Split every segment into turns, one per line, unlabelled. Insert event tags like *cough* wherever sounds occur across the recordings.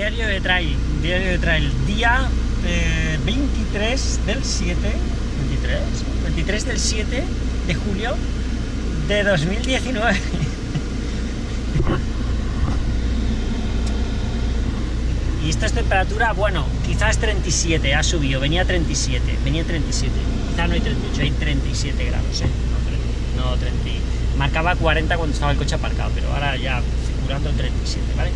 Diario de trail, diario de trail, día eh, 23 del 7, 23, 23 del 7 de julio de 2019. *laughs* y esta es temperatura, bueno, quizás 37, ha subido, venía 37, venía 37, quizás no hay 38, hay 37 grados, ¿eh? no 30, marcaba 40 cuando estaba el coche aparcado, pero ahora ya figurando 37, ¿vale?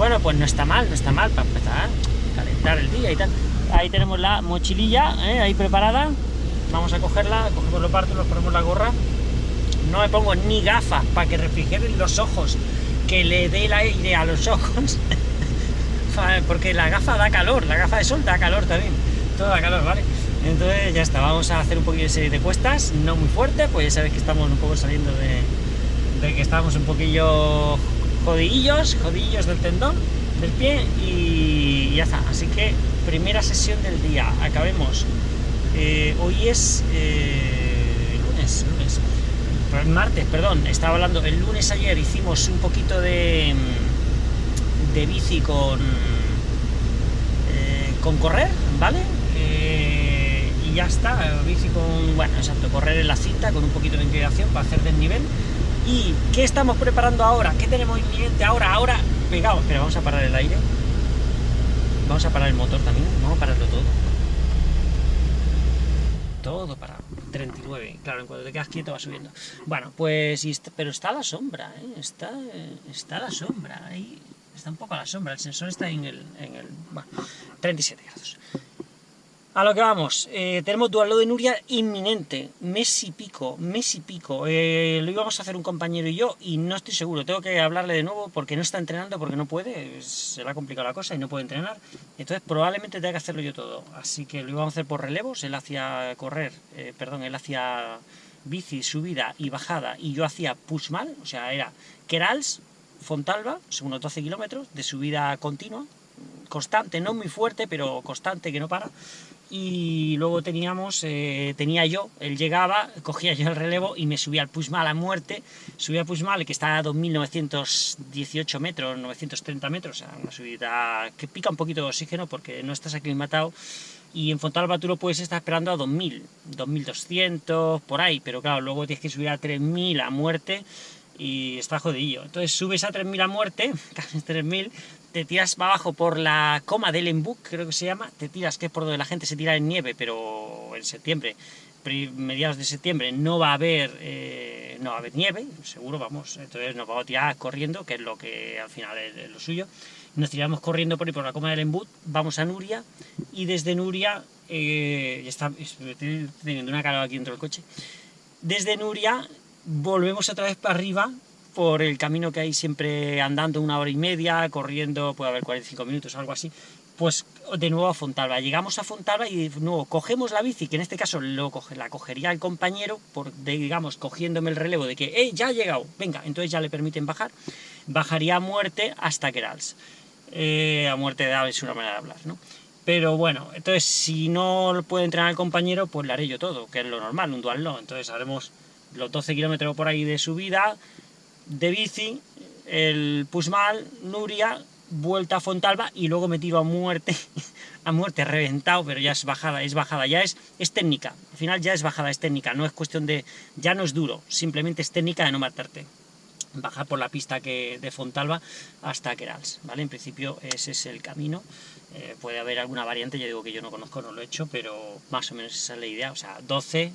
Bueno, pues no está mal, no está mal para empezar a calentar el día y tal. Ahí tenemos la mochililla, ¿eh? ahí preparada, vamos a cogerla, cogemos los partos, nos ponemos la gorra, no me pongo ni gafas para que refrigeren los ojos, que le dé el aire a los ojos, *laughs* porque la gafa da calor, la gafa de sol da calor también, todo da calor, ¿vale? Entonces ya está, vamos a hacer un poquillo de cuestas, no muy fuerte, pues ya sabéis que estamos un poco saliendo de, de que estamos un poquillo jodillos, jodillos del tendón del pie y ya está. Así que primera sesión del día, acabemos. Eh, hoy es eh, lunes, lunes, martes, perdón, estaba hablando, el lunes ayer hicimos un poquito de, de bici con, eh, con correr, ¿vale? y ya está, bici con, bueno, exacto, correr en la cinta con un poquito de inclinación para hacer desnivel ¿Y qué estamos preparando ahora? ¿Qué tenemos inminente ahora? Ahora, pegado. Pero vamos a parar el aire. Vamos a parar el motor también. Vamos a pararlo todo. Todo parado. 39. Claro, en cuanto te quedas quieto va subiendo. Bueno, pues... pero está la sombra, ¿eh? Está, está la sombra. Ahí está un poco a la sombra. El sensor está en el... En el bueno, 37 grados. A lo que vamos, eh, tenemos duelo de Nuria inminente, mes y pico, mes y pico. Eh, lo íbamos a hacer un compañero y yo, y no estoy seguro, tengo que hablarle de nuevo porque no está entrenando, porque no puede, se le ha complicado la cosa y no puede entrenar. Entonces probablemente tenga que hacerlo yo todo, así que lo íbamos a hacer por relevos, él hacía correr, eh, perdón, él hacía bici, subida y bajada, y yo hacía pushmal, o sea, era Kerals, Fontalba, unos 12 kilómetros de subida continua, constante, no muy fuerte, pero constante, que no para y luego teníamos, eh, tenía yo, él llegaba, cogía yo el relevo y me subía al Pushmal a muerte, subía al Pushmal que está a 2.918 metros, 930 metros, una subida que pica un poquito de oxígeno porque no estás aclimatado, y en Fontalba tú lo puedes estar esperando a 2.000, 2.200, por ahí, pero claro, luego tienes que subir a 3.000 a muerte, y está jodidillo. Entonces subes a 3.000 a muerte, *laughs* casi 3.000, te tiras para abajo por la coma del Embuk, creo que se llama, te tiras, que es por donde la gente se tira en nieve, pero en septiembre, mediados de septiembre, no va a haber eh, no va a haber nieve, seguro, vamos, entonces nos vamos a tirar corriendo, que es lo que al final es, lo suyo, nos tiramos corriendo por por la coma del Embuk, vamos a Nuria, y desde Nuria, eh, está, estoy teniendo una cara aquí dentro del coche, desde Nuria volvemos otra vez para arriba, por el camino que hay siempre andando una hora y media, corriendo, puede haber 45 minutos, algo así, pues de nuevo a Fontalba. Llegamos a Fontalba y de nuevo cogemos la bici, que en este caso lo la cogería el compañero, por, digamos, cogiéndome el relevo de que, ¡eh, ya ha llegado! Venga, entonces ya le permiten bajar. Bajaría a muerte hasta Kerals. Eh, a muerte de es una manera de hablar, ¿no? Pero bueno, entonces si no puede entrenar el compañero, pues le haré yo todo, que es lo normal, un dual no. Entonces haremos los 12 kilómetros por ahí de subida, de bici, el Pusmal, Nuria, vuelta a Fontalba y luego me tiro a muerte, *laughs* a muerte, reventado, pero ya es bajada, es bajada, ya es, es técnica, al final ya es bajada, es técnica, no es cuestión de, ya no es duro, simplemente es técnica de no matarte. Bajar por la pista que de Fontalba hasta Querals, ¿vale? En principio ese es el camino, eh, puede haber alguna variante, ya digo que yo no conozco, no lo he hecho, pero más o menos esa es la idea, o sea, 12,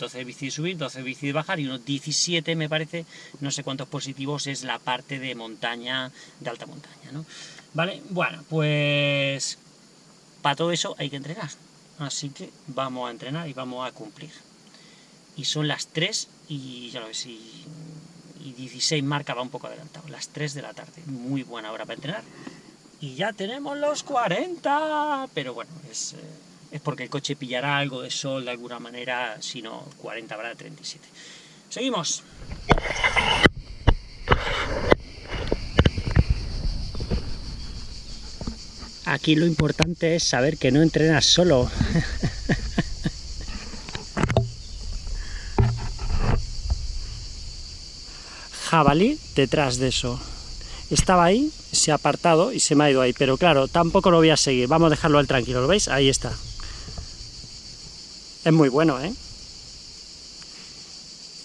12 bici de subir, 12 bici de bajar y unos 17 me parece, no sé cuántos positivos es la parte de montaña, de alta montaña, ¿no? Vale, bueno, pues para todo eso hay que entrenar, así que vamos a entrenar y vamos a cumplir. Y son las 3 y ya lo ves, y, 16 marca va un poco adelantado, las 3 de la tarde, muy buena hora para entrenar. Y ya tenemos los 40, pero bueno, es... Eh, es porque el coche pillará algo de sol de alguna manera, si no 40 habrá 37. Seguimos. Aquí lo importante es saber que no entrenas solo. *laughs* Jabalí detrás de eso. estaba ahí, se ha apartado y se me ha ido ahí, pero claro, tampoco lo voy a seguir, vamos a dejarlo al tranquilo, ¿lo veis? Ahí está. Es muy bueno, ¿eh?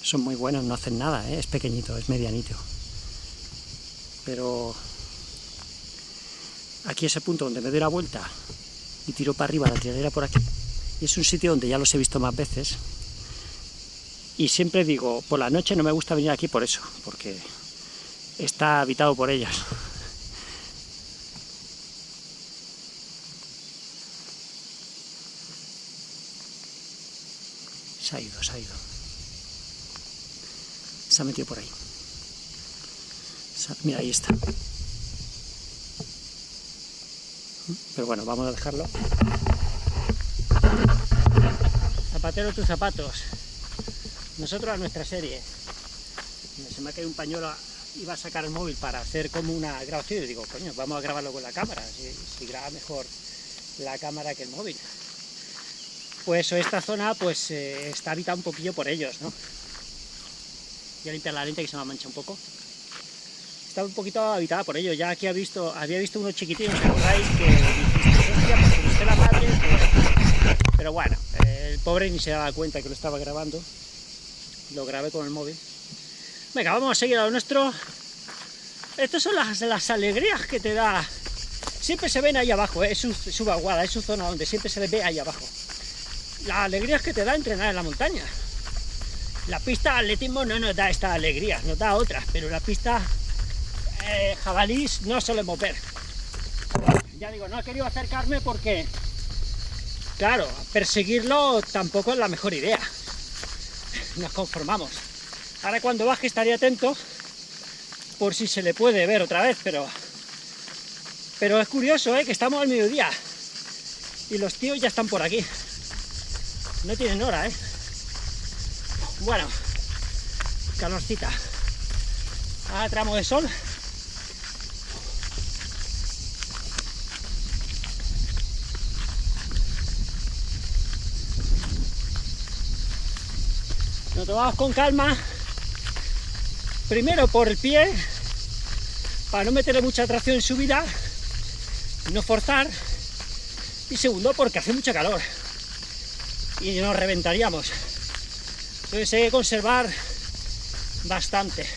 Son muy buenos, no hacen nada, ¿eh? es pequeñito, es medianito. Pero aquí ese punto donde me doy la vuelta y tiro para arriba la tiradera por aquí, y es un sitio donde ya los he visto más veces, y siempre digo, por la noche no me gusta venir aquí por eso, porque está habitado por ellas. Se ha ido, se ha ido. Se ha metido por ahí. Mira, ahí está. Pero bueno, vamos a dejarlo. Zapatero tus zapatos. Nosotros a nuestra serie. Se me ha caído un pañuelo, iba a sacar el móvil para hacer como una grabación y digo, coño, vamos a grabarlo con la cámara, si, graba mejor la cámara que el móvil. Pues esta zona pues eh, está habitada un poquillo por ellos, ¿no? Voy a limpiar la lente que se me mancha un poco. Está un poquito habitada por ellos, ya aquí ha visto, había visto unos chiquititos, ¿os acordáis? Que dijiste, la madre, pero bueno, el pobre ni se daba cuenta que lo estaba grabando lo grabé con el móvil. Venga, vamos a seguir a lo nuestro. Estas son las, las alegrías que te da. Siempre se ven ahí abajo, ¿eh? es, su, su es su zona donde siempre se ve ahí abajo. Las alegrías que te da entrenar en la montaña. La pista atletismo no nos da estas alegrías, nos da otras, pero la pista eh, jabalís no solemos ver. Ya digo, no he querido acercarme porque, claro, perseguirlo tampoco es la mejor idea nos conformamos. Ahora cuando baje estaré atento por si se le puede ver otra vez, pero pero es curioso, ¿eh? que estamos al mediodía y los tíos ya están por aquí. No tienen hora, ¿eh? Bueno, calorcita. Ahora tramo de sol. Nos tomamos con calma, primero por el pie, para no meterle mucha tracción en subida, no forzar, y segundo porque hace mucho calor y nos reventaríamos. Entonces hay que conservar bastante.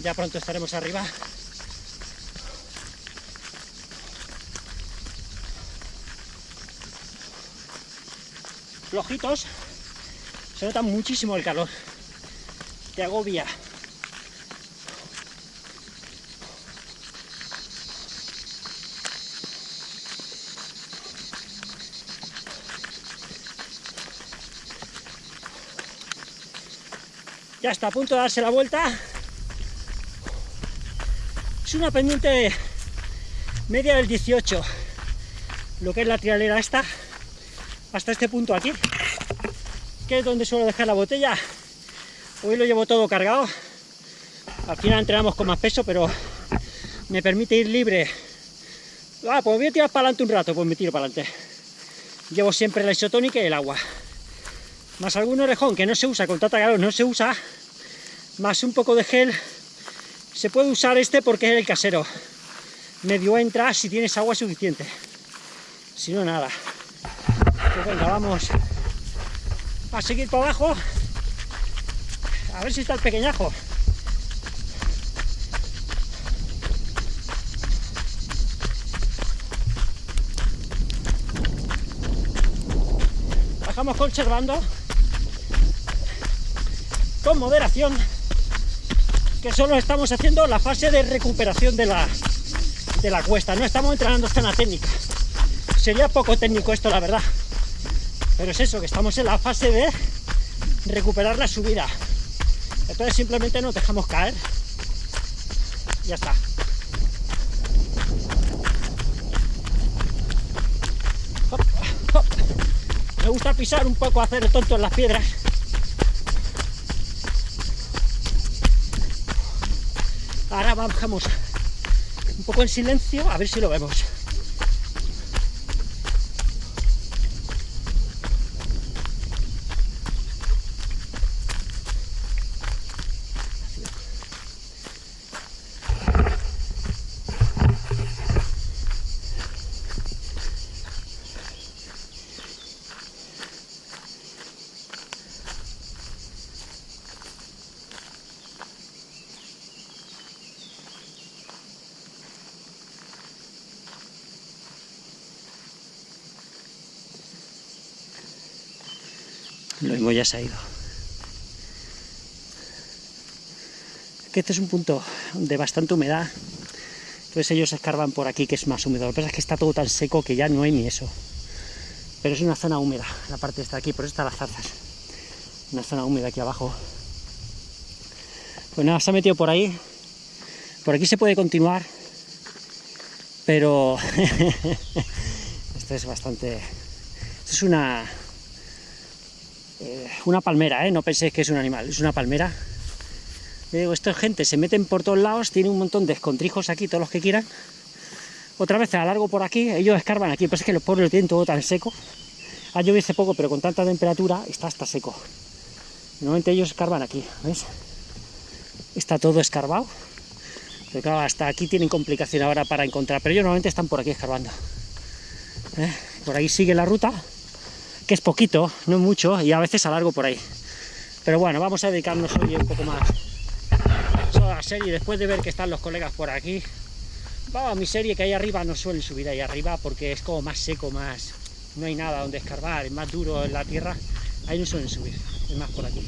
ya pronto estaremos arriba. Flojitos, se nota muchísimo el calor, te agobia. Ya está a punto de darse la vuelta. Es una pendiente media del 18, lo que es la trialera esta, hasta este punto aquí, que es donde suelo dejar la botella. Hoy lo llevo todo cargado, al final entrenamos con más peso, pero me permite ir libre. Ah, pues voy a tirar para adelante un rato, pues me tiro para adelante. Llevo siempre la isotónica y el agua. Más algún orejón que no se usa, con tanta calor no se usa, más un poco de gel se puede usar este porque es el casero. Medio entra si tienes agua suficiente. Si no, nada. Pues venga, vamos a seguir para abajo. A ver si está el pequeñajo. Bajamos conservando con moderación que solo estamos haciendo la fase de recuperación de la, de la cuesta, no estamos entrenando esta técnica. Sería poco técnico esto, la verdad. Pero es eso, que estamos en la fase de recuperar la subida. Entonces simplemente nos dejamos caer. Ya está. Me gusta pisar un poco, hacer el tonto en las piedras. Ahora bajamos un poco en silencio, a ver si lo vemos. Lo mismo ya se ha ido. Este es un punto de bastante humedad. Entonces ellos escarban por aquí, que es más húmedo. Lo que pasa es que está todo tan seco que ya no hay ni eso. Pero es una zona húmeda, la parte está aquí, por eso están las zarzas. Una zona húmeda aquí abajo. Pues nada, se ha metido por ahí. Por aquí se puede continuar. Pero... *laughs* esto es bastante... Esto es una eh, una palmera, ¿eh? no penséis que es un animal, es una palmera. digo, esto es gente, se meten por todos lados, tiene un montón de escontrijos aquí, todos los que quieran. Otra vez a largo por aquí, ellos escarban aquí, pero es que los pobres lo tienen todo tan seco. Ha llovido hace poco, pero con tanta temperatura está hasta seco. Normalmente ellos escarban aquí, ¿ves? Está todo escarbado. Pero claro, hasta aquí tienen complicación ahora para encontrar, pero ellos normalmente están por aquí escarbando. ¿Eh? Por ahí sigue la ruta, que es poquito, no mucho, y a veces alargo por ahí. Pero bueno, vamos a dedicarnos hoy un poco más a la serie, después de ver que están los colegas por aquí. Vamos a mi serie, que ahí arriba no suelen subir ahí arriba, porque es como más seco, más... no hay nada donde escarbar, es más duro en la tierra, ahí no suelen subir, es más por aquí.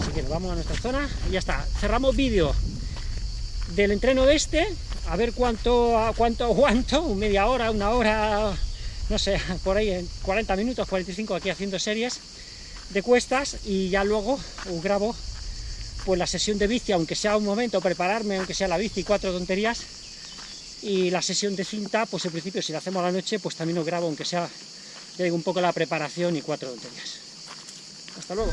Así que nos vamos a nuestra zona y ya está. Cerramos vídeo del entreno de este, a ver cuánto, cuánto aguanto, media hora, una hora, no sé, por ahí en 40 minutos, 45 aquí haciendo series de cuestas y ya luego grabo pues la sesión de bici, aunque sea un momento, prepararme, aunque sea la bici, cuatro tonterías, y la sesión de cinta, pues en principio si la hacemos a la noche, pues también lo grabo, aunque sea, ya un poco la preparación y cuatro tonterías. Hasta luego.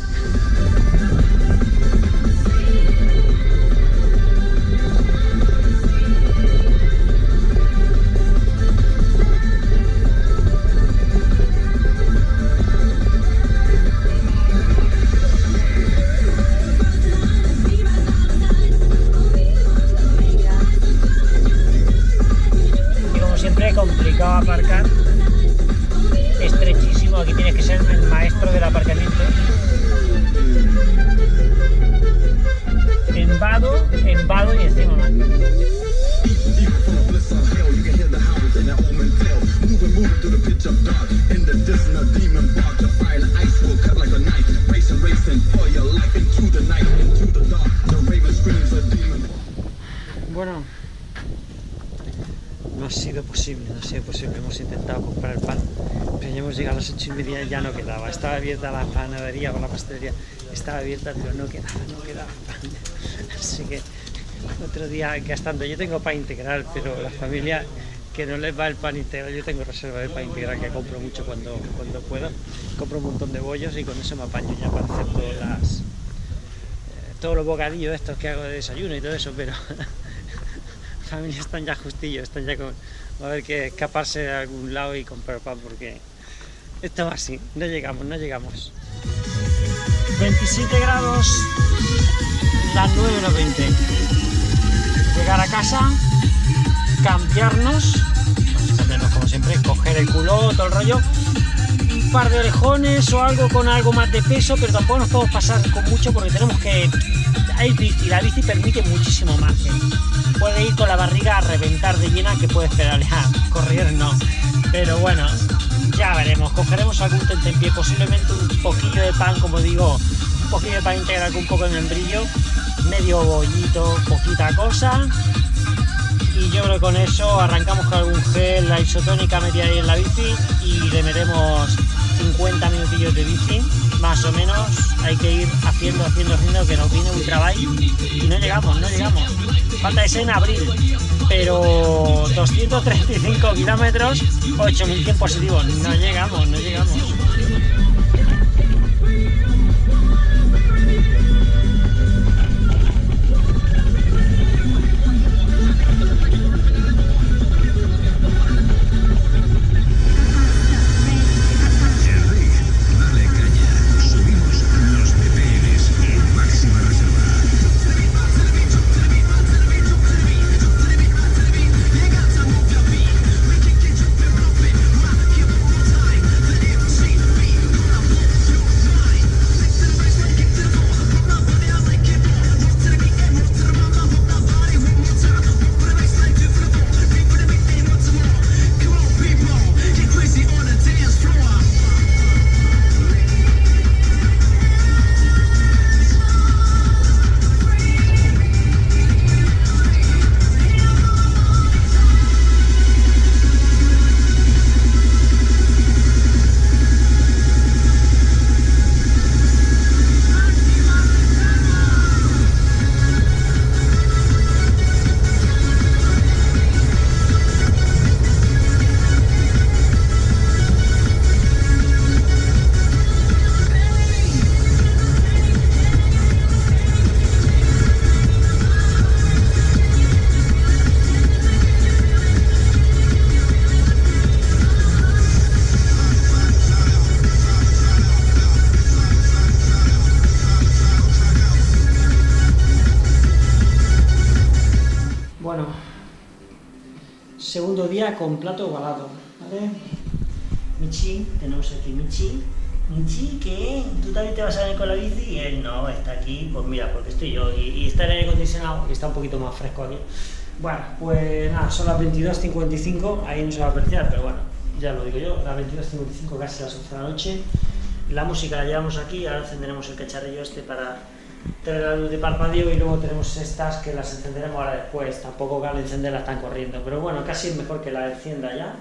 Bueno, no ha sido posible, no ha sido posible, hemos intentado comprar el pan, pero ya hemos llegado a las ocho y media y ya no quedaba, estaba abierta la panadería o la pastelería, estaba abierta pero no quedaba, no quedaba pan, *laughs* así que otro día gastando, yo tengo pan integral, pero la familia que no les va el pan integral, yo tengo reserva de pan integral que compro mucho cuando, cuando puedo, compro un montón de bollos y con eso me apaño ya para hacer todas las, eh, todos los bocadillos estos que hago de desayuno y todo eso, pero *laughs* familia están ya justillos, están ya con... Va a haber que escaparse de algún lado y comprar pan porque esto va así, no llegamos, no llegamos. 27 grados, las 9 o 20. Llegar a casa, cambiarnos, cambiarnos como siempre, coger el culo, todo el rollo, un par de orejones o algo con algo más de peso, pero tampoco nos podemos pasar con mucho porque tenemos que... Hay bici, la bici permite muchísimo margen puede ir con la barriga a reventar de llena que puede pedalear, correr no. Pero bueno, ya veremos, cogeremos algún tentempié, posiblemente un poquillo de pan, como digo, un poquillo de pan integral con un poco de membrillo, medio bollito, poquita cosa. Y yo creo que con eso arrancamos con algún gel, la isotónica metida ahí en la bici y le metemos 50 minutillos de bici, más o menos. Hay que ir haciendo, haciendo, haciendo, que nos viene un trabajo y no llegamos, no llegamos falta ese en abril, pero 235 kilómetros, 8.100 positivos, no llegamos, no llegamos. Con plato ovalado, ¿vale? Michi, tenemos aquí Michi. Michi, ¿qué? ¿Tú también te vas a venir con la bici? Y él no, está aquí, pues mira, porque estoy yo. Y, y está el aire acondicionado, y está un poquito más fresco aquí. Bueno, pues nada, son las 22.55, ahí no se va a apreciar, pero bueno, ya lo digo yo, las 22.55 casi las 11 de la noche. La música la llevamos aquí, ahora encenderemos el cacharrillo este para tener la luz de parpadeo y luego tenemos estas que las encenderemos ahora después, tampoco al encenderlas están corriendo, pero bueno, casi es mejor que las encienda ya,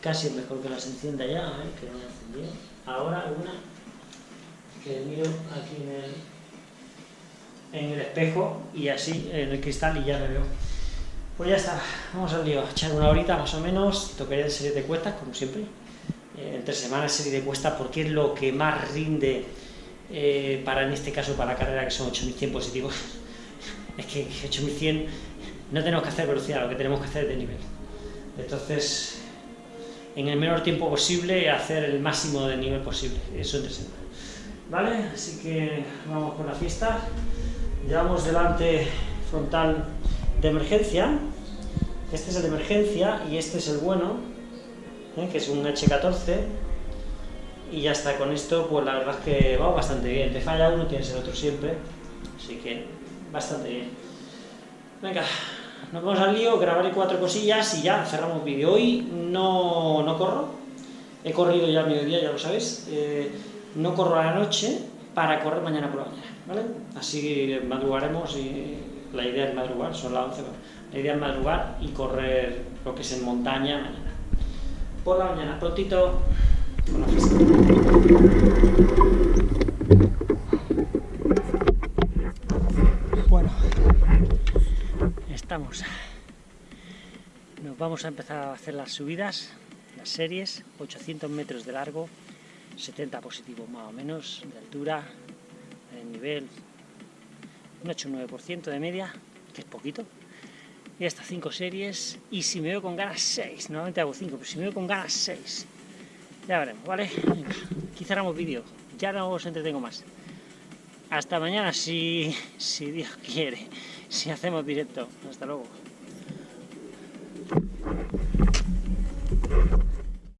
casi es mejor que las encienda ya, a ver, que no encendido. Ahora una, que miro aquí en el, en el espejo y así en el cristal y ya me veo. Pues ya está, vamos al lío, echar una horita más o menos, tocaría serie de cuestas, como siempre, eh, entre semanas serie de cuestas porque es lo que más rinde eh, para en este caso para la carrera que son 8100 positivos. *laughs* Es que 8100 no tenemos que hacer velocidad, lo que tenemos que hacer es de nivel. Entonces en el menor tiempo posible hacer el máximo de nivel posible, eso entre semana. ¿vale? así que vamos con la fiesta. Llevamos delante frontal de emergencia. Este es el de emergencia y este es el bueno ¿eh? que es un H14 y ya está, con esto pues la verdad es que va bastante bien, te falla uno, tienes el otro siempre, así que bastante bien. Venga, nos vamos al lío, grabaré cuatro cosillas y ya cerramos vídeo. Hoy no, no corro, he corrido ya a mediodía, ya lo sabéis, eh, no corro a la noche para correr mañana por la mañana, ¿vale? Así madrugaremos y la idea es madrugar, son las 11, la idea es madrugar y correr lo que es en montaña mañana. Por la mañana, prontito, bueno, estamos. Nos vamos a empezar a hacer las subidas, las series, 800 metros de largo, 70 positivos más o menos de altura, de nivel, un 8-9% de media, que es poquito. Y hasta 5 series, y si me veo con ganas 6, normalmente hago 5, pero si me veo con ganas 6, ya veremos, ¿vale? Aquí cerramos vídeo. Ya no os entretengo más. Hasta mañana, si, si Dios quiere. Si hacemos directo. Hasta luego.